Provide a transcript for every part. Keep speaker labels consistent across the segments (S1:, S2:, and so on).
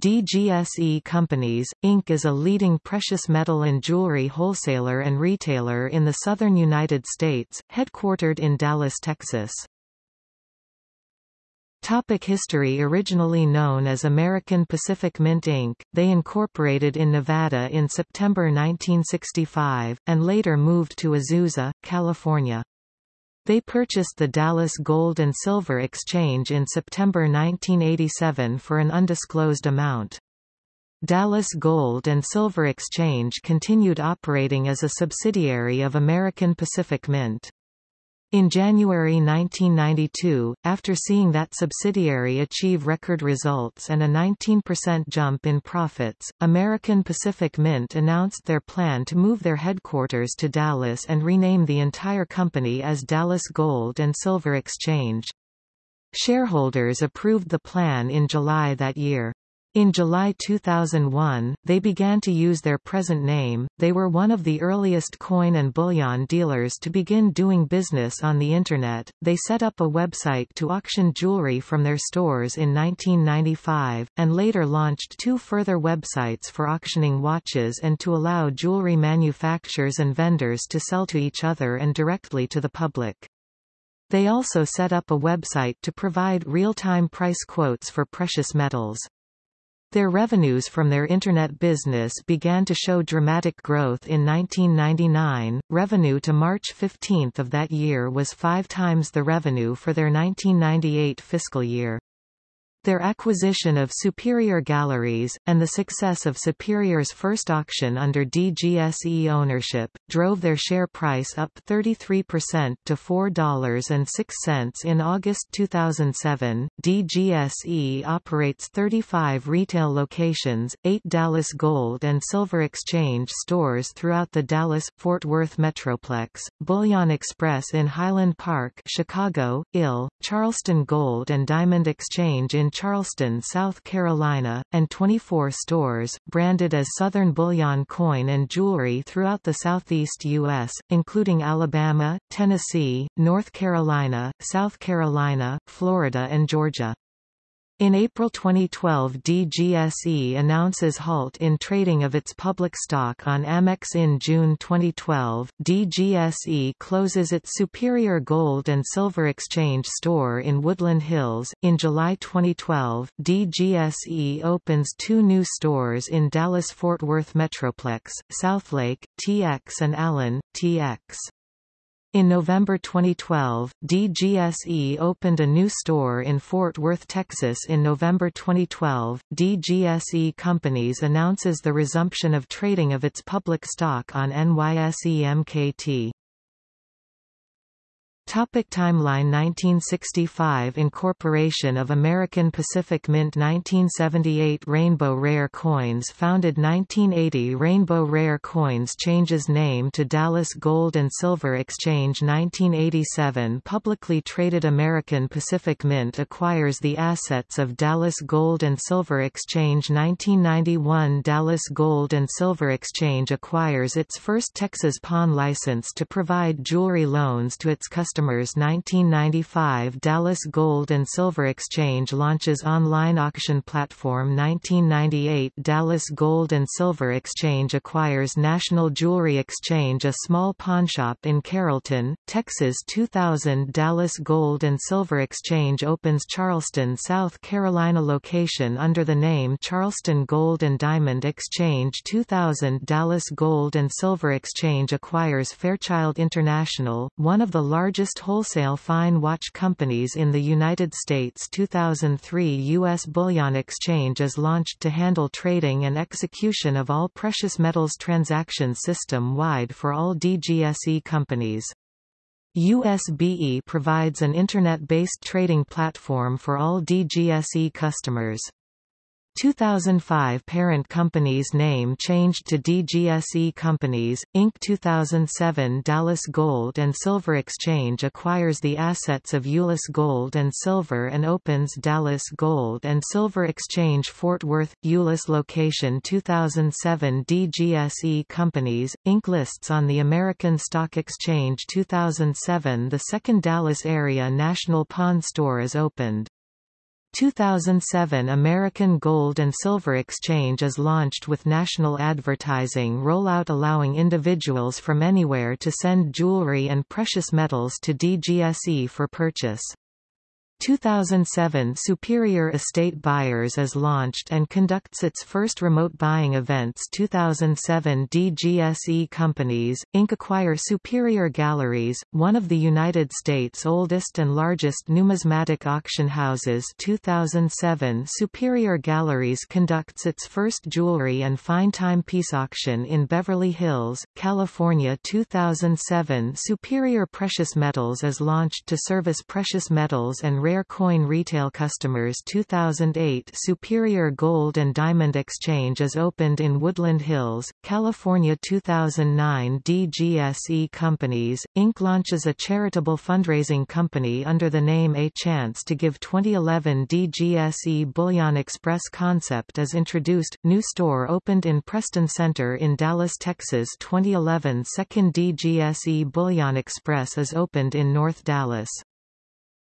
S1: DGSE Companies, Inc. is a leading precious metal and jewelry wholesaler and retailer in the southern United States, headquartered in Dallas, Texas. Topic history Originally known as American Pacific Mint Inc., they incorporated in Nevada in September 1965, and later moved to Azusa, California. They purchased the Dallas Gold and Silver Exchange in September 1987 for an undisclosed amount. Dallas Gold and Silver Exchange continued operating as a subsidiary of American Pacific Mint. In January 1992, after seeing that subsidiary achieve record results and a 19% jump in profits, American Pacific Mint announced their plan to move their headquarters to Dallas and rename the entire company as Dallas Gold and Silver Exchange. Shareholders approved the plan in July that year. In July 2001, they began to use their present name. They were one of the earliest coin and bullion dealers to begin doing business on the Internet. They set up a website to auction jewelry from their stores in 1995, and later launched two further websites for auctioning watches and to allow jewelry manufacturers and vendors to sell to each other and directly to the public. They also set up a website to provide real-time price quotes for precious metals. Their revenues from their Internet business began to show dramatic growth in 1999. Revenue to March 15 of that year was five times the revenue for their 1998 fiscal year. Their acquisition of Superior Galleries, and the success of Superior's first auction under DGSE ownership, drove their share price up 33% to $4.06 in August 2007. DGSE operates 35 retail locations, 8 Dallas Gold and Silver Exchange stores throughout the Dallas-Fort Worth Metroplex, Bullion Express in Highland Park Chicago, IL, Charleston Gold and Diamond Exchange in Charleston, South Carolina, and 24 stores, branded as Southern Bullion Coin and Jewelry throughout the southeast U.S., including Alabama, Tennessee, North Carolina, South Carolina, Florida and Georgia. In April 2012 DGSE announces halt in trading of its public stock on Amex in June 2012, DGSE closes its Superior Gold and Silver Exchange store in Woodland Hills. In July 2012, DGSE opens two new stores in Dallas-Fort Worth Metroplex, Southlake, TX and Allen, TX. In November 2012, DGSE opened a new store in Fort Worth, Texas. In November 2012, DGSE Companies announces the resumption of trading of its public stock on NYSE MKT. Topic timeline 1965 Incorporation of American Pacific Mint 1978 Rainbow Rare Coins founded 1980 Rainbow Rare Coins changes name to Dallas Gold and Silver Exchange 1987 Publicly traded American Pacific Mint acquires the assets of Dallas Gold and Silver Exchange 1991 Dallas Gold and Silver Exchange acquires its first Texas pawn license to provide jewelry loans to its customers customers 1995 Dallas Gold and Silver Exchange launches online auction platform 1998 Dallas Gold and Silver Exchange acquires National Jewelry Exchange a small pawnshop in Carrollton, Texas. 2000 Dallas Gold and Silver Exchange opens Charleston, South Carolina location under the name Charleston Gold and Diamond Exchange. 2000 Dallas Gold and Silver Exchange acquires Fairchild International, one of the largest largest wholesale fine watch companies in the United States 2003 U.S. Bullion Exchange is launched to handle trading and execution of all precious metals transactions system-wide for all DGSE companies. USBE provides an Internet-based trading platform for all DGSE customers. 2005 parent company's name changed to DGSE Companies, Inc. 2007 Dallas Gold and Silver Exchange acquires the assets of Euless Gold and Silver and opens Dallas Gold and Silver Exchange Fort Worth, Euless location 2007 DGSE Companies, Inc. lists on the American Stock Exchange 2007 The second Dallas area National Pawn Store is opened. 2007 American Gold and Silver Exchange is launched with national advertising rollout allowing individuals from anywhere to send jewelry and precious metals to DGSE for purchase. 2007 Superior Estate Buyers is launched and conducts its first remote buying events. 2007 DGSE Companies, Inc. acquire Superior Galleries, one of the United States' oldest and largest numismatic auction houses. 2007 Superior Galleries conducts its first jewelry and fine timepiece auction in Beverly Hills, California. 2007 Superior Precious Metals is launched to service precious metals and Rare Coin retail customers 2008 Superior Gold and Diamond Exchange is opened in Woodland Hills, California 2009 DGSE Companies, Inc. launches a charitable fundraising company under the name A Chance to Give 2011 DGSE Bullion Express concept is introduced, new store opened in Preston Center in Dallas, Texas 2011 Second DGSE Bullion Express is opened in North Dallas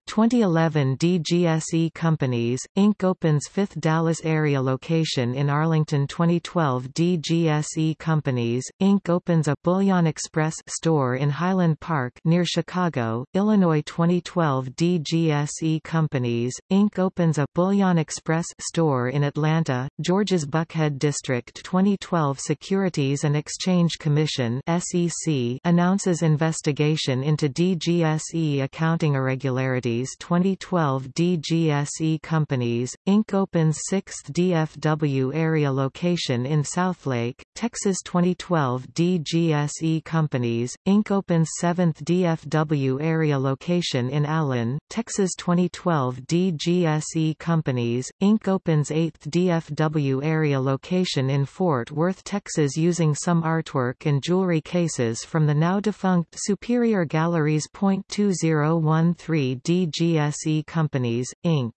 S1: 2011 DGSE Companies, Inc. opens fifth Dallas area location in Arlington 2012 DGSE Companies, Inc. opens a Bullion Express store in Highland Park near Chicago, Illinois 2012 DGSE Companies, Inc. opens a Bullion Express store in Atlanta, Georgia's Buckhead District 2012 Securities and Exchange Commission SEC announces investigation into DGSE accounting irregularities 2012 DGSE Companies, Inc. opens 6th DFW area location in Southlake, Texas 2012 DGSE Companies, Inc. opens 7th DFW area location in Allen, Texas 2012 DGSE Companies, Inc. opens 8th DFW area location in Fort Worth, Texas using some artwork and jewelry cases from the now-defunct Superior Galleries. 2013 GSE Companies, Inc.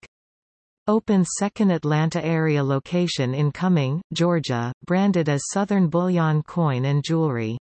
S1: Opens second Atlanta area location in Cumming, Georgia, branded as Southern Bullion Coin and Jewelry.